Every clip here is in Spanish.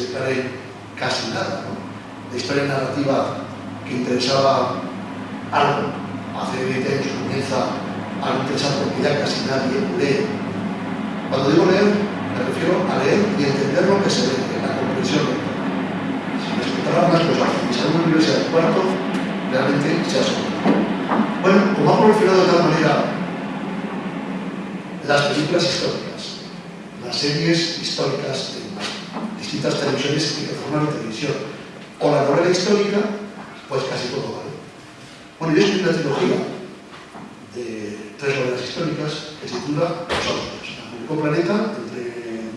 se casi nada. ¿no? La historia narrativa que interesaba algo hace 20 años comienza a no interesar porque ya casi nadie lee. Cuando digo leer, me refiero a leer y entender lo que se lee en la comprensión Si me explicara más, pues si sale una universidad de cuarto, realmente se asombra. Bueno, como ha proliferado de tal manera las películas históricas, las series históricas de distintas televisiones que forman la televisión, o la novela histórica, pues casi todo vale. Bueno, yo escribí una trilogía de tres novelas históricas que se titula Los Austrios. La publicó Planeta entre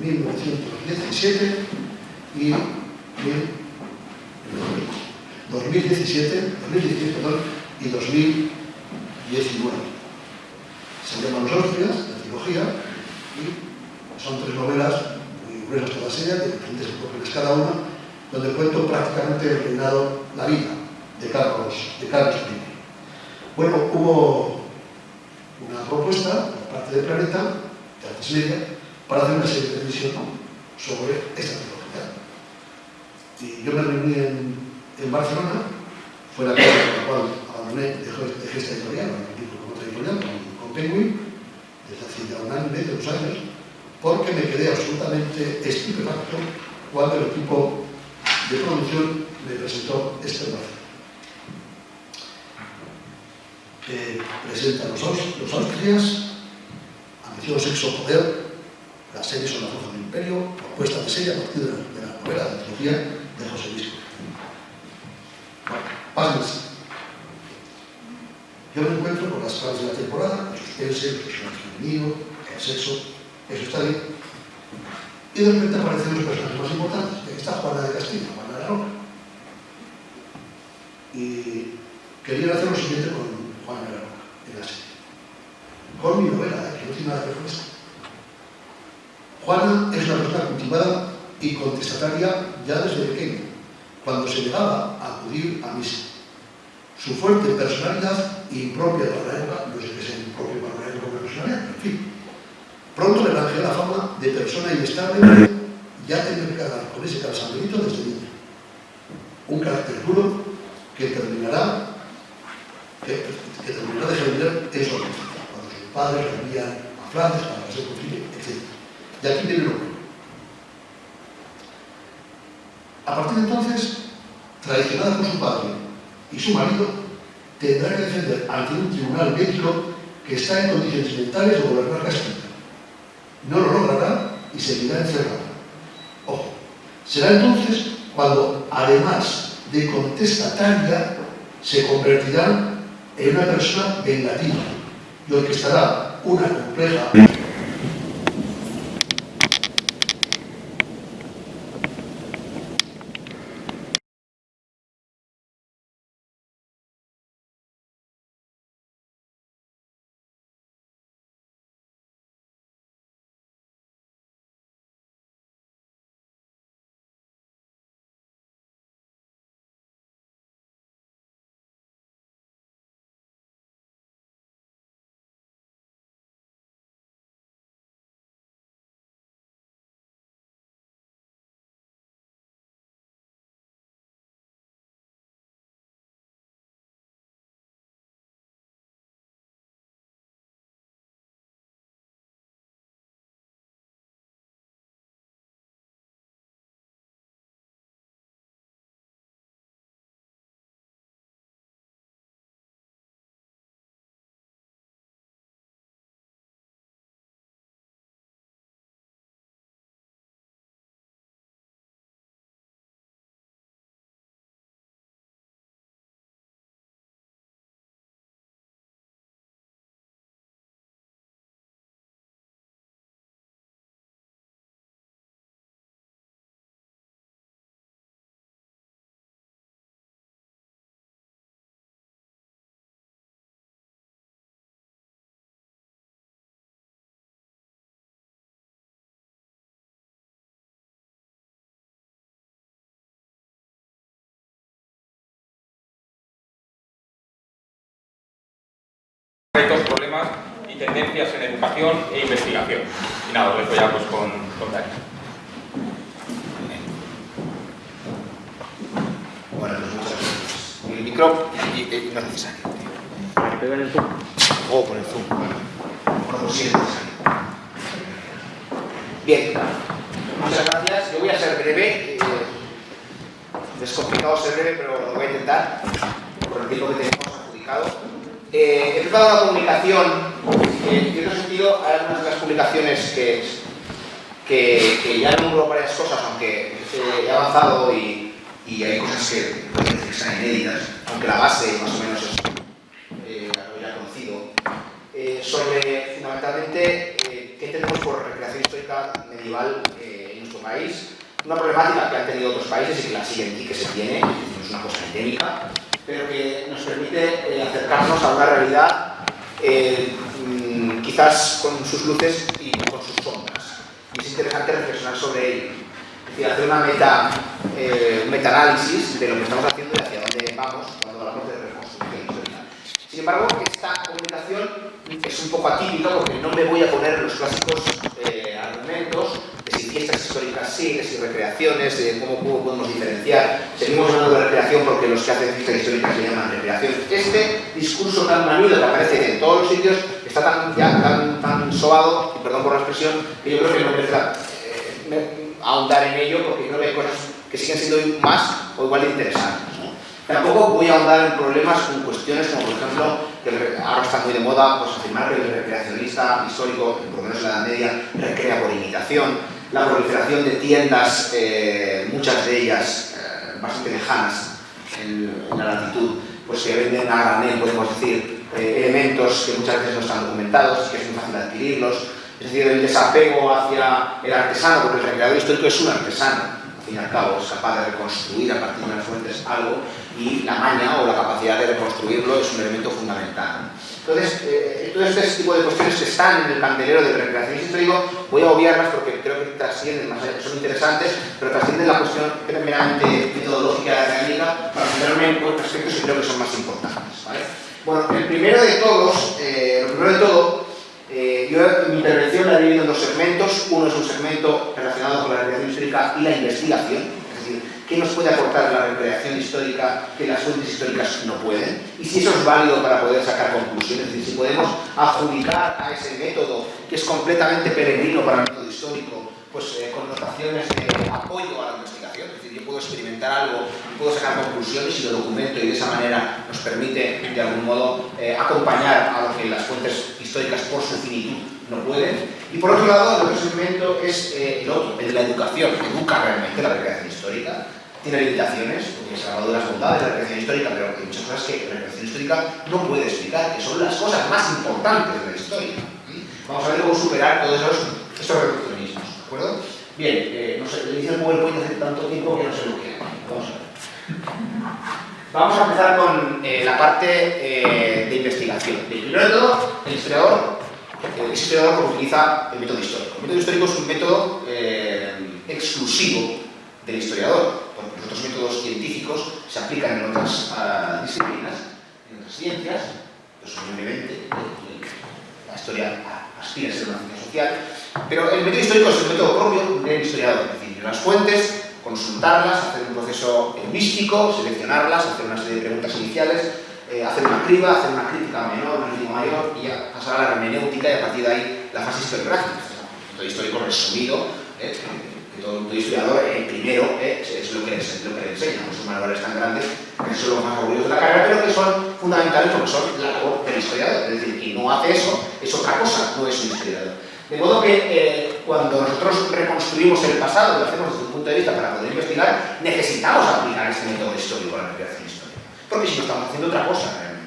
1917 y 2017, 2017 perdón, y 2019. Se llama Los Austrias, la trilogía, y son tres novelas de diferentes épocas cada una, donde cuento prácticamente el la vida de Carlos, de Carlos I. Bueno, hubo una propuesta por parte de Planeta, de Artes Media, para hacer una serie de televisión sobre esta trilogía. Y yo me reuní en, en Barcelona, fue la casa la cual abandoné, dejé, esta editorial, con otra editorial, Penguin, desde hace ya un año y medio, dos años, porque me quedé absolutamente estupefacto cuando el equipo de producción me presentó este brazo. Que presenta los, los Austrias, Ambición, Sexo, Poder, las series son la fuerza del imperio, propuesta de serie a partir de la, de la novela de trilogía de José Luis. Bueno, pásense. Yo me encuentro con las claves de la temporada, el suspense, el personaje femenino, el sexo, eso está bien. Y de repente aparecen los personajes más importantes. Aquí está Juana de Castilla, Juana de Roca. Y querían hacer lo siguiente con Juana de la Roca, en la serie. Con mi novela, ¿eh? que no tiene nada que ver con esto. Juana es una persona cultivada y contestataria ya desde pequeña, cuando se llegaba a acudir a misa. Su fuerte personalidad impropia para la época, no sé qué es impropio para la época de personalidad, en fin, Pronto le granjeó la fama de persona inestable ya tenía que cargar con ese casamento desde niño. Un carácter duro que terminará, que, terminará de generar en cuando sus padres le envían a Flandes para ser posible, etc. Y aquí viene lo bueno. A partir de entonces, traicionada por su padre y su marido, tendrá que defender ante un tribunal médico que está en condiciones mentales de gobernar Castilla no lo logrará y seguirá encerrado. Ojo, será entonces cuando, además de contestataria, se convertirá en una persona vengativa y orquestará una compleja tendencias en educación e investigación. Y nada, os dejo ya pues con, con Dani. Bueno, pues, el micro y, y no es necesario. ¿Te pegan el zoom? Oh, con el zoom. Bueno, pues, sí es necesario. Bien, muchas gracias. Yo voy a ser breve. Eh, es complicado ser breve, pero lo voy a intentar por el tiempo que tenemos adjudicado. Eh, he preparado una comunicación, eh, en cierto sentido, hay algunas de las publicaciones que, que, que ya varias cosas, aunque he avanzado y, y hay cosas que pueden que están inéditas, aunque la base más o menos es eh, ya conocido, eh, sobre fundamentalmente eh, qué tenemos por recreación histórica medieval en nuestro país, una problemática que han tenido otros países y que la siguen y que se tiene, no es una cosa endémica, pero que nos permite eh, acercarnos a una realidad eh, mm, quizás con sus luces y con sus sombras. Y es interesante reflexionar sobre ello. Es decir, hacer una meta, eh, metaanálisis de lo que estamos haciendo y hacia dónde vamos cuando hablamos de reconstrucción. Sin embargo, esta comunicación es un poco atípica porque no me voy a poner los clásicos eh, argumentos de si fiestas históricas sí, de si recreaciones, de cómo, podemos diferenciar. Seguimos hablando de recreación porque los que hacen fiestas históricas se llaman recreación. Este discurso tan manido que aparece en todos los sitios está tan, ya, tan, tan sobado, perdón por la expresión, que yo creo que no merece eh, ahondar en ello porque creo que hay cosas que siguen siendo más o igual de interesantes. ¿no? Tampoco voy a ahondar en problemas con cuestiones como, por ejemplo, que ahora está muy de moda pues, afirmar que el recreacionista histórico, por lo menos en la Edad Media, recrea por imitación, la proliferación de tiendas, eh, muchas de ellas eh, bastante lejanas en, la latitud, pues que venden a granel, podemos decir, eh, elementos que muchas veces no están documentados que es muy fácil adquirirlos, es decir, el desapego hacia el artesano, porque el recreador histórico es un artesano, al fin y al cabo, es capaz de reconstruir a partir de las fuentes algo y la maña o la capacidad de reconstruirlo es un elemento fundamental. Entonces, eh, todo este tipo de cuestiones están en el candelero del recreacionismo histórico, voy a obviarlas porque creo que trascienden, más allá, son interesantes, pero trascienden la cuestión meramente metodológica de la técnica para centrarme en otros aspectos que creo que son más importantes. ¿vale? Bueno, el primero de todos, eh, lo primero de todo, eh, yo mi intervención la he dividido en dos segmentos. Uno es un segmento relacionado con la recreación histórica y la investigación, es decir, qué nos puede aportar la recreación histórica que las fuentes históricas no pueden, y si eso es válido para poder sacar conclusiones, es decir, si podemos adjudicar a ese método que es completamente peregrino para el método histórico, pues eh, connotaciones de apoyo a la investigación, es decir, yo puedo experimentar algo, puedo sacar conclusiones y lo documento y de esa manera nos permite de algún modo eh, acompañar a lo que las fuentes históricas por su finitud no pueden. Y por otro lado, el otro segmento es eh, el otro, el de la educación, educa realmente la recreación histórica. Tiene limitaciones, porque se ha hablado de las bondades de la recreación histórica, pero hay muchas cosas que la recreación histórica no puede explicar, que son las cosas más importantes de la historia. Vamos a ver cómo superar todos esos, esos reduccionismos, ¿de acuerdo? Bien, eh, no sé, le hice el PowerPoint hace tanto tiempo que no sé lo que Vamos a ver. Vamos a empezar con eh, la parte eh, de investigación. Primero de todo, el historiador es historiador utiliza el método histórico. El método histórico es un método exclusivo del historiador, otros métodos científicos se aplican en otras ah, disciplinas, en otras ciencias, pues obviamente la historia aspira a ser una ciencia social, pero el método histórico es el método propio del historiador, es decir, las fuentes, consultarlas, hacer un proceso místico, seleccionarlas, hacer una serie de preguntas iniciales, eh, hacer una criba, hacer una crítica menor, una crítica mayor y a pasar a la hermenéutica y a partir de ahí la fase historiográfica. El método histórico resumido, eh, todo, todo historiador eh, primero eh, es, lo que, lo que le enseña, son manuales tan grandes que son los más aburridos de la carrera, pero que son fundamentales porque son la labor del historiador. Es decir, quien no hace eso es otra cosa, no es un historiador. De modo que eh, cuando nosotros reconstruimos el pasado, lo hacemos desde un punto de vista para poder investigar, necesitamos aplicar este método histórico a la recreación histórica. Porque si no estamos haciendo otra cosa realmente.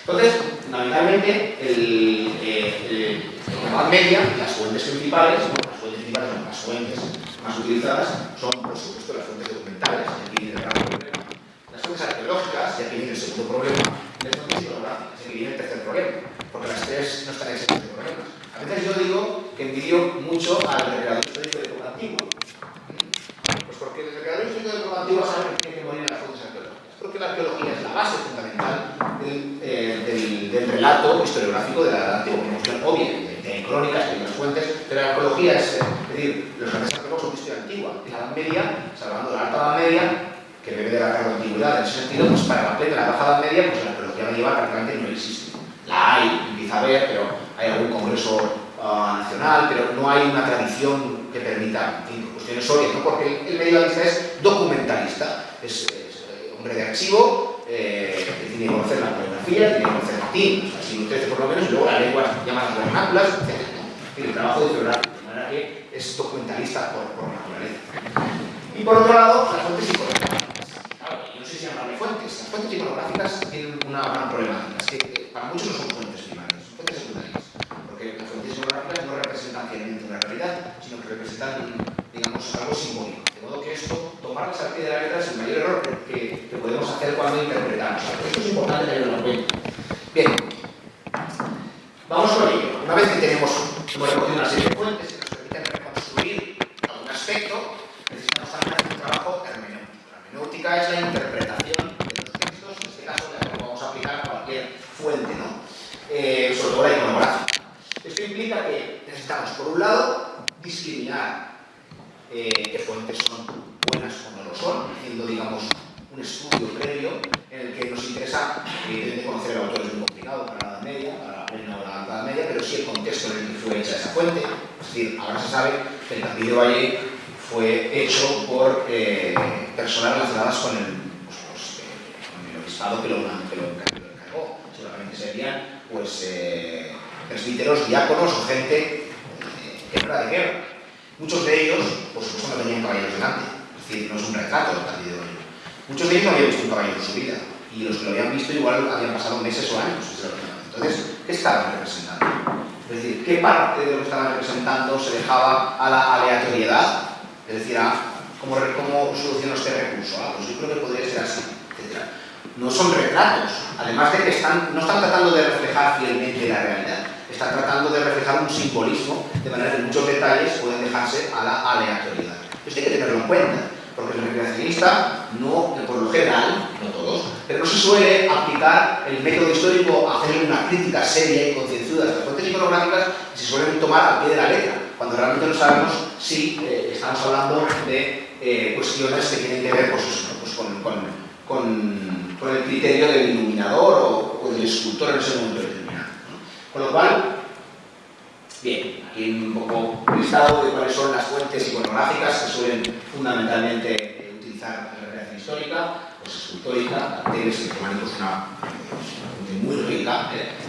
Entonces, fundamentalmente, el, eh, el, la Media, las fuentes principales, bueno, las fuentes principales, no, las fuentes más utilizadas, son, por supuesto, las fuentes documentales, y aquí viene el gran problema. Las fuentes arqueológicas, y aquí viene el segundo problema, y las fuentes historiográficas, y aquí viene el tercer problema, porque las tres no están exentas de problemas. A veces yo digo que envidio mucho al recreador histórico de época antigua. Pues porque el recreador histórico de época antigua sabe que tiene que morir en las fuentes arqueológicas. Porque la arqueología es la base fundamental del, eh, del, del relato historiográfico de la antigua promoción, obvia, en crónicas, en las fuentes, arqueología es, es decir, los grandes arqueólogos son historia antigua. En la Edad Media, salvando la Alta Edad Media, que bebe de la larga antigüedad. En ese sentido, pues para la plena, la Baja Edad Media, pues la arqueología medieval prácticamente no existe. La hay, empieza a haber, pero hay algún congreso uh, nacional, pero no hay una tradición que permita, en fin, cuestiones obvias, ¿no? porque el, medievalista es documentalista, es, eh, hombre de archivo, eh, que tiene que conocer la bibliografía, tiene que conocer latín, o sea, siglo XIII por lo menos, y luego las lenguas llamadas vernáculas, etc. el trabajo de geográfico, de manera que es documentalista por, por naturaleza. Y por otro lado, las fuentes iconográficas. Yo no sé si llamarle fuentes. Las fuentes iconográficas tienen una gran problemática. Es que eh, para muchos no son fuentes primarias, son fuentes secundarias. Porque las fuentes iconográficas no representan fielmente una realidad, sino que representan, digamos, algo simbólico. De modo que esto, tomarlas al pie de la letra es el mayor error que, que podemos hacer cuando interpretamos. Esto es importante tenerlo en cuenta. Bien, vamos con ello. Una vez que tenemos, hemos recogido una serie de fuentes que nos permiten reconstruir algún aspecto, necesitamos también hacer un trabajo hermenéutico. La hermenéutica es la interpretación de los textos, en este caso lo vamos a aplicar a cualquier fuente, ¿no? Eh, sobre todo la iconográfica. Esto implica que necesitamos, por un lado, discriminar eh, qué fuentes son buenas o no lo son, haciendo, digamos, un estudio previo en el que nos interesa, evidentemente, conocer el autor es muy complicado para la Edad Media, para la plena o la Edad Media, pero sí el contexto en el que fue hecha esa fuente. Es decir, ahora se sabe que el Castillo de Valle fue hecho por eh, personas relacionadas con el, pues, pues, eh, con el obispado que lo, que lo encargó. Seguramente pues, eh, presbíteros, diáconos o gente eh, que no de guerra. Muchos de ellos, por supuesto, no tenían caballeros delante. Es decir, no es un retrato del Valle. Muchos de ellos no habían visto un caballero en su vida. Y los que lo habían visto igual habían pasado meses o años. Entonces, ¿qué estaban representando? Es decir, ¿qué parte de lo que estaban representando se dejaba a la aleatoriedad? Es decir, cómo, cómo este recurso. Ah, pues yo creo que podría ser así, etc. No son retratos, además de que están, no están tratando de reflejar fielmente la realidad, están tratando de reflejar un simbolismo, de manera que muchos detalles pueden dejarse a la aleatoriedad. Esto hay que tenerlo en cuenta, porque el recreacionista, no, por lo general, no todos, pero no se suele aplicar el método histórico a hacer una crítica seria y concienzuda de las fuentes iconográficas y se suelen tomar al pie de la letra, cuando realmente no sabemos si eh, estamos hablando de eh, cuestiones que tienen que ver pues, pues, con, con, el criterio del iluminador o, del escultor en ese momento determinado. Con lo cual, bien, aquí un poco listado de cuáles son las fuentes iconográficas que suelen fundamentalmente utilizar la recreación histórica, pues escultórica, carteles pues, una fuente muy rica, ¿eh?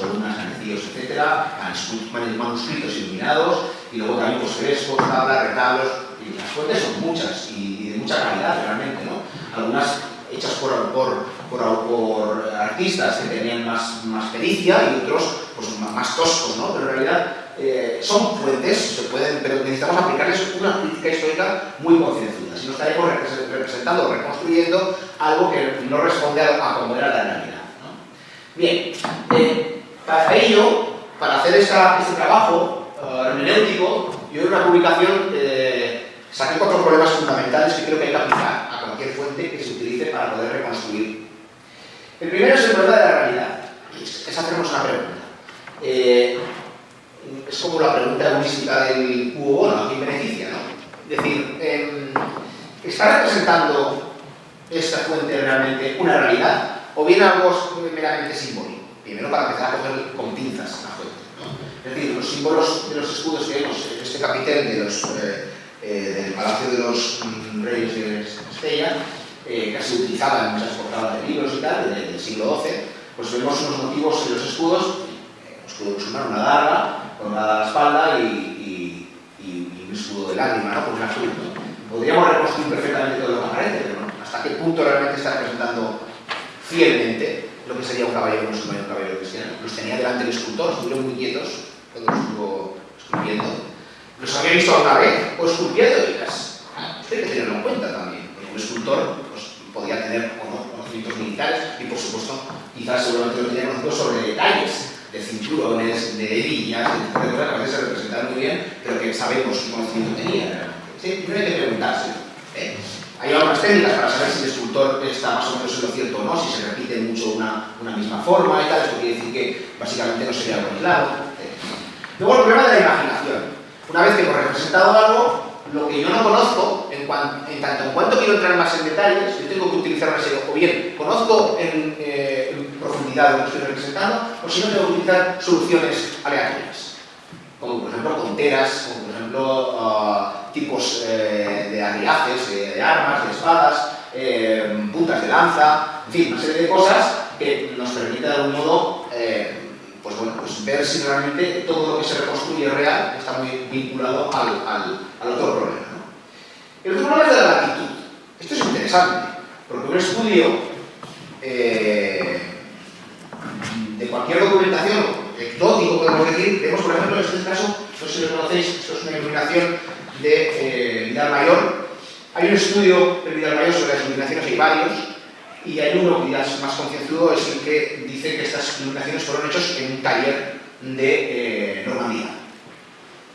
columnas, canecillos, etc., manuscritos iluminados, y luego también pues, frescos, tablas, retablos, y las fuentes son muchas y, de mucha calidad realmente, ¿no? Algunas hechas por, por, por, artistas que tenían más, más pericia y otros pues, más, toscos, ¿no? Pero en realidad eh, son fuentes, se pueden, pero necesitamos aplicarles una crítica histórica muy concienzuda, si no estaremos representando o reconstruyendo algo que no responde a, a como era la realidad. Bien, eh, para ello, para hacer esta, este trabajo uh, hermenéutico, yo en una publicación saqué cuatro problemas fundamentales que creo que hay que aplicar a cualquier fuente que se utilice para poder reconstruir. El primero es el problema de la realidad. Es hacernos una pregunta. Eh, es como la pregunta mística del cubo bono, ¿a quién beneficia? ¿no? Es decir, eh, ¿está representando esta fuente realmente una realidad o bien algo meramente simbólico? Primero para empezar a coger con pinzas la fuente. Es decir, los símbolos de los escudos que vemos en este capitel eh, eh, del Palacio de los mm, Reyes de Estella, eh, que se utilizaba en muchas portadas de libros y tal, del, del siglo XII, pues vemos unos motivos en los escudos, un escudo musulmán, una daga, con a la espalda y, y, y, un escudo de lágrima, ¿no? con una cruz. ¿no? Podríamos reconstruir perfectamente todo lo que aparece, pero ¿no? hasta qué punto realmente está representando fielmente lo que sería un caballero musulmán y un caballero cristiano. Los tenía delante el escultor, estuvieron muy quietos cuando los estuvo esculpiendo. Los había visto alguna vez o esculpiendo y las, hay que tenerlo en cuenta también, porque un escultor pues, podía tener no, conocimientos militares y por supuesto quizás seguramente no tenía conocimientos sobre detalles de cinturones, de hebillas, de cosas que a veces se representaban muy bien, pero que sabemos qué conocimiento tenía. ¿Sí? Primero hay que preguntarse. ¿eh? Hay algunas técnicas para saber si el escultor está más o menos en lo cierto o no, si se repite mucho una, una misma forma y tal, esto quiere decir que básicamente no sería algo aislado. ¿eh? Luego el problema de la imaginación. Una vez que hemos representado algo, lo que yo no conozco, en en, en, tanto en cuanto quiero entrar más en detalles, yo tengo que utilizar una serie, o bien conozco en, eh, en profundidad lo que estoy representando, o si no tengo que utilizar soluciones aleatorias, como por ejemplo conteras, como por ejemplo uh, tipos eh, de aliajes, de, de, armas, de espadas, eh, puntas de lanza, en fin, una serie de cosas que nos permite de algún modo eh, pues bueno, pues ver si realmente todo lo que se reconstruye real está muy vinculado al, otro problema. El otro problema es de la latitud. Esto es interesante, porque un estudio eh, de cualquier documentación, exótico podemos decir, vemos por ejemplo en este caso, no sé si lo conocéis, esto es una iluminación de eh, Vidal Mayor. Hay un estudio de Vidal Mayor sobre las iluminaciones, hay varios, y hay uno que ya es más concienzudo, es el que dice que estas iluminaciones fueron hechas en un taller de eh, Normandía.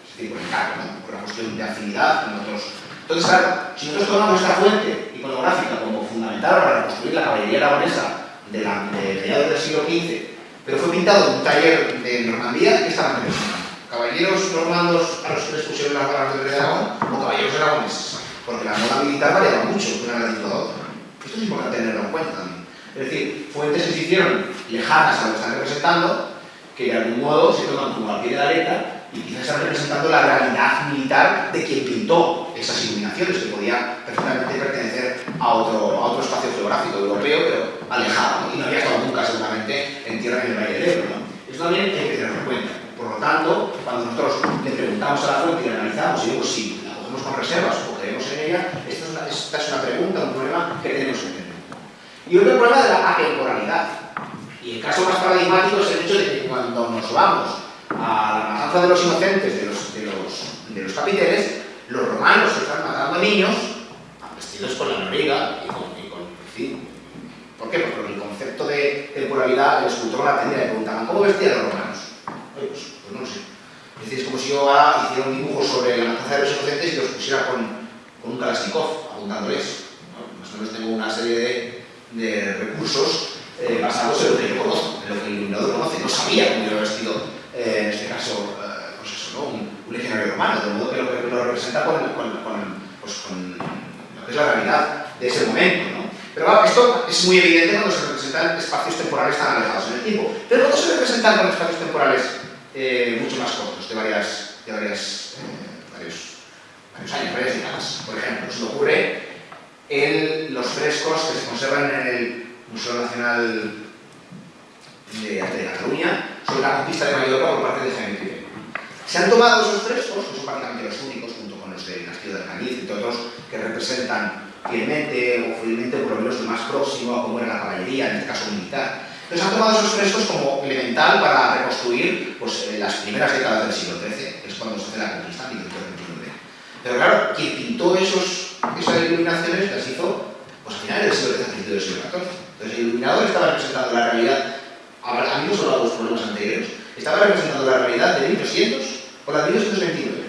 Es decir, por encargo, ¿no? por una cuestión de afinidad con otros. Entonces, claro, si nosotros tomamos esta fuente iconográfica como fundamental para reconstruir la caballería aragonesa de, la, mediados del siglo XV, pero fue pintado en un taller de Normandía, ¿qué estaban representando? ¿Caballeros normandos a los que les pusieron las rey de Aragón o caballeros aragoneses? Porque la moda militar variaba mucho de una latitud a otra. Esto es importante tenerlo en cuenta también. Es decir, fuentes que se hicieron lejanas a lo que están representando, que de algún modo se toman como al pie de la letra y quizás están representando la realidad militar de quien pintó esas iluminaciones, que podía perfectamente pertenecer a otro, a otro espacio geográfico europeo, pero alejado, y no había estado nunca seguramente en tierra en el Valle del Ebro. ¿no? También hay que tenerlo en cuenta. Por lo tanto, cuando nosotros le preguntamos a la fuente y la analizamos, y digo, si la cogemos con reservas o creemos en ella, esta es una, pregunta, un problema que tenemos que tener. Y otro problema de la atemporalidad. Y el caso más paradigmático es el hecho de que cuando nos vamos a la matanza de los inocentes de los, de los, de los capiteles, los romanos están matando niños vestidos con la noriga y con, y en fin. ¿Por qué? Porque el concepto de temporalidad, el escultor la tenía, le preguntaban, ¿cómo vestían los romanos? Oye, pues, pues, no lo sé. Es decir, es como si yo hiciera un dibujo sobre la matanza de los inocentes y los pusiera con, con un Kalashnikov, apuntándoles. ¿no? Más o menos tengo una serie de, recursos eh, basados en lo que yo conozco, en lo que el iluminador conoce. No sabía cómo iba vestido, eh, en este caso, eh, pues eso, un, legionario romano, de modo que lo, que lo representa con, pues lo que es la realidad de ese momento. ¿no? Pero esto es muy evidente cuando se representan espacios temporales tan alejados en el tiempo. Pero cuando se representan con espacios temporales mucho más cortos, de, varias, de varios años, varias décadas. Por ejemplo, en los frescos que se conservan en el Museo Nacional de de Cataluña sobre la conquista de Mallorca por parte de Jaime I. Se han tomado esos frescos, que son prácticamente los únicos, junto con los de Castillo de Alcaniz y otros que representan fielmente o fielmente por lo menos lo más próximo a cómo era la caballería, en este caso militar. Entonces han tomado esos frescos como elemental para reconstruir pues, eh, las primeras décadas del siglo XIII, que es cuando se hace la conquista, 1529. Pero claro, quien pintó esos, esas iluminaciones las hizo pues, a finales del siglo XIII, principios del siglo XIV. Entonces el iluminador estaba representando la realidad, no solo a los problemas anteriores, estaba representando la realidad de 1200 o la de 1229.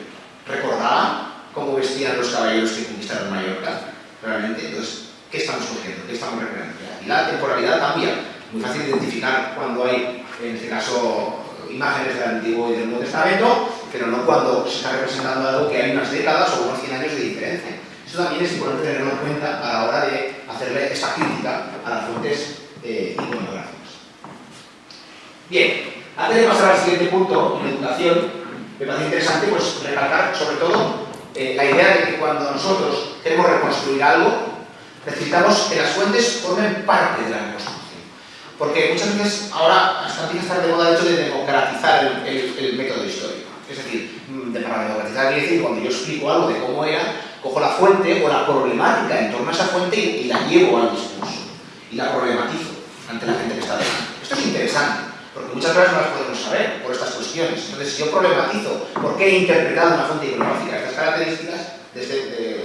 Recordaban cómo vestían los caballeros que conquistaron Mallorca, realmente. Entonces, ¿qué estamos cogiendo? ¿Qué estamos recreando? Y la temporalidad cambia. Muy fácil identificar cuando hay, en este caso, imágenes del Antiguo y del Nuevo Testamento, pero no cuando se está representando algo que hay unas décadas o unos 100 años de diferencia. Eso también es importante tenerlo en cuenta a la hora de hacerle esta crítica a las fuentes eh, iconográficas. Bien, antes de pasar al siguiente punto, en educación, me parece interesante pues, recalcar sobre todo eh, la idea de que cuando nosotros queremos reconstruir algo, necesitamos que las fuentes formen parte de la reconstrucción. Porque muchas veces ahora hasta tiene que estar de moda el hecho de democratizar el, el, el método histórico. Es decir, de, para democratizar quiere decir cuando yo explico algo de cómo era, cojo la fuente o la problemática en torno a esa fuente y, la llevo al discurso. Y la problematizo ante la gente que está delante. Esto es interesante. Porque muchas veces no las podemos saber por estas cuestiones. Entonces, si yo problematizo por qué he interpretado una fuente iconográfica estas características, desde, de,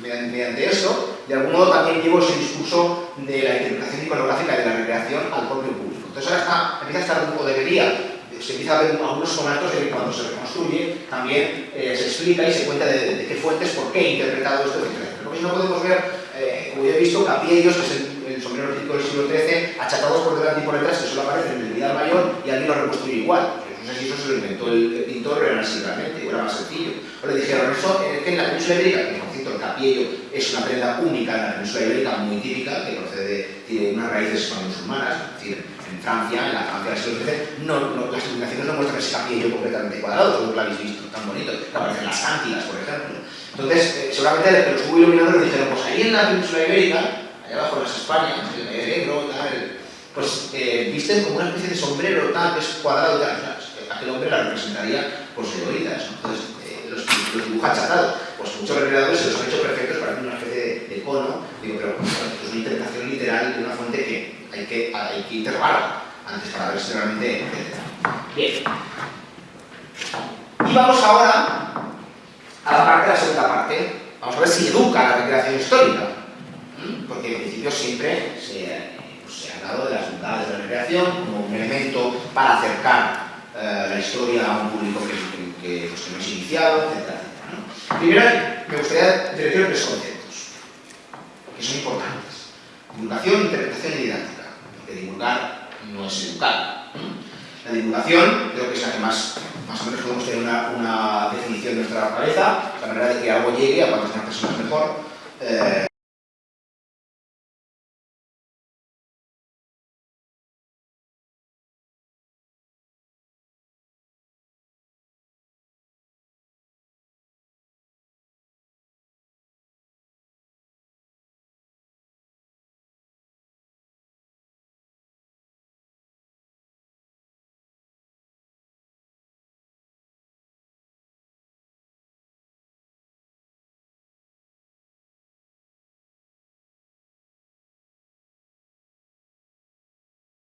mediante, eso, de algún modo también llevo ese discurso de la interpretación iconográfica y de la recreación al propio público. Entonces ahora está, empieza a estar poco debería, se empieza a ver algunos conatos de que cuando se reconstruye también eh, se explica y se cuenta de, de, qué fuentes, por qué he interpretado esto, etc. Porque si no podemos ver, eh, como ya he visto, capillos, que es el, el sombrero típico del siglo XIII, achatados por delante y por detrás, que solo aparecen en el Vidal Mayor y alguien lo reconstruye igual. No sé si eso se lo inventó el, pintor o era así realmente, o era más sencillo. O le dijeron, eso es que en la península ibérica, que por cierto el capiello es una prenda única en la península ibérica, muy típica, que procede, tiene unas raíces musulmanas, es decir, en Francia, en la Francia del siglo XIII, no, las iluminaciones no muestran ese capiello completamente cuadrado, como lo habéis visto, tan bonito, que aparecen las cántilas, por ejemplo. Entonces, eh, seguramente los que los iluminadores dijeron, pues ahí en la península ibérica, allá abajo en las Españas, el negro, tal, pues eh, visten como una especie de sombrero tal, que es cuadrado y tal. Aquel hombre la representaría por sus oídas. Entonces, eh, los, los dibuja achatado. Pues muchos recreadores se los han hecho perfectos para una especie de, de, cono. Digo, pero pues, es una interpretación literal de una fuente que hay que, hay que interrogar antes para ver si realmente... Bien. Y vamos ahora a la parte de la segunda parte. Vamos a ver si educa la recreación histórica. Porque en principio siempre se de las bondades de la recreación como un elemento para acercar eh, la historia a un público que, que, pues, que no es iniciado, etc. ¿no? Primero, me gustaría direccionar tres conceptos que son importantes. Divulgación, interpretación y didáctica. Porque divulgar no es educar. La divulgación creo que es la que más, más o menos podemos tener una, una definición de nuestra cabeza, la manera de que algo llegue a cuantas más personas mejor. Eh,